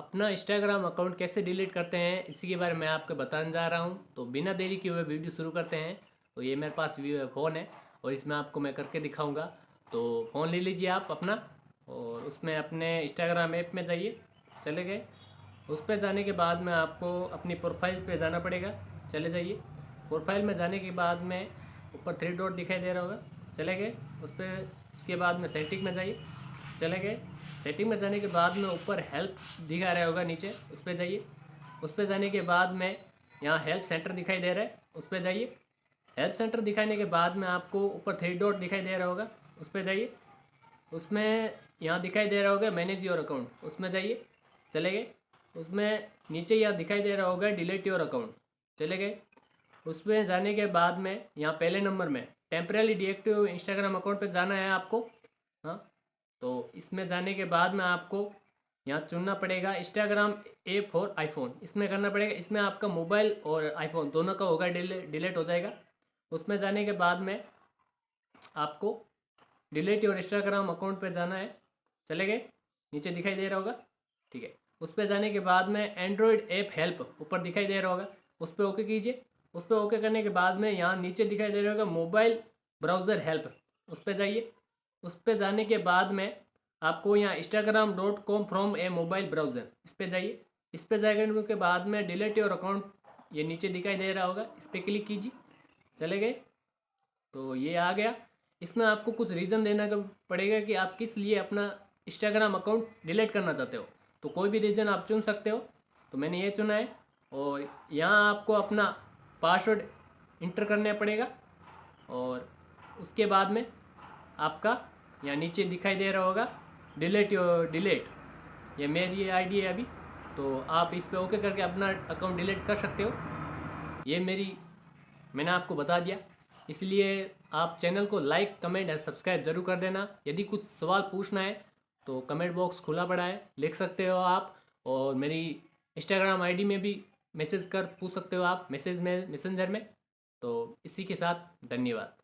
अपना Instagram account कैसे delete करते हैं, इसी के बारे में आपको बताने जा रहा हूँ। तो बिना देरी किए हुए वीडियो शुरू करते हैं। तो ये मेरे पास फ़ोन है और इसमें आपको मैं करके दिखाऊँगा। तो फ़ोन ले लीजिए आप अपना और उसमें अपने इंस्टाग्राम ऐप में जाइए, चले गए। उस पर जाने के बाद में आपको अपनी प्रोफ़ाइल पे जाना पड़ेगा, चले जाइए। प्रोफ़ाइल में जाने के बाद में ऊपर थ्री डॉट दिखाई दे रहा होगा, चले गए। उस पर उसके बाद में सेटिंग में जाइए। चले गए। सेटिंग में जाने के बाद में ऊपर हेल्प दिखा रहा होगा नीचे। उस पर जाइए। उस पर जाने के बाद में यहाँ हेल्प सेंटर दिखाई दे रहा है। उस पर जाइए। हेल्प सेंटर दिखाने के बाद में आपको ऊपर थ्री डॉट दिखाई दे रहा होगा। उस पर जाइए। उसमें यहाँ दिखाई दे रहा होगा मैनेज योर अकाउंट उसमें जाइए। चले गए। उसमें नीचे यहाँ दिखाई दे रहा होगा डिलीट योर अकाउंट चले गए। उसमें जाने के बाद में यहाँ पहले नंबर में टेम्परेली डिएक्टिव इंस्टाग्राम अकाउंट पे जाना है आपको। हाँ। तो इसमें जाने के बाद में आपको यहाँ चुनना पड़ेगा इंस्टाग्राम ए फॉर आईफोन इसमें करना पड़ेगा, इसमें आपका मोबाइल और आईफोन दोनों का होगा डिले डिलीट हो जाएगा। उसमें जाने के बाद में आपको डिलीट योर इंस्टाग्राम अकाउंट पे जाना है। चले गए? नीचे दिखाई दे रहा होगा? ठीक है। उस पर जाने के बाद में एंड्रॉयड ऐप हेल्प ऊपर दिखाई दे रहा होगा। उस पर ओके कीजिए। उस पर ओके करने के बाद में यहाँ नीचे दिखाई दे रहा होगा मोबाइल ब्राउज़र हेल्प उस पर जाइए। उस पर जाने के बाद में आपको यहाँ Instagram dot com from a mobile browser इस पर जाइए। इस पर जाने के बाद में डिलीट योर अकाउंट ये नीचे दिखाई दे रहा होगा। इस पर क्लिक कीजिए। चले गए। तो ये आ गया। इसमें आपको कुछ रीज़न देना पड़ेगा कि आप किस लिए अपना इंस्टाग्राम अकाउंट डिलीट करना चाहते हो। तो कोई भी रीज़न आप चुन सकते हो। तो मैंने ये चुना है। और यहाँ आपको अपना पासवर्ड इंटर करना पड़ेगा। और उसके बाद में आपका यहाँ नीचे दिखाई दे रहा होगा डिलेट योर डिलेट ये मेरी आईडी है अभी तो आप इस पर ओके करके अपना अकाउंट डिलीट कर सकते हो। ये मेरी, मैंने आपको बता दिया। इसलिए आप चैनल को लाइक कमेंट और सब्सक्राइब ज़रूर कर देना। यदि कुछ सवाल पूछना है तो कमेंट बॉक्स खुला पड़ा है, लिख सकते हो आप। और मेरी इंस्टाग्राम आईडी में भी मैसेज कर, पूछ सकते हो आप मैसेज में मैसेंजर में। तो इसी के साथ धन्यवाद।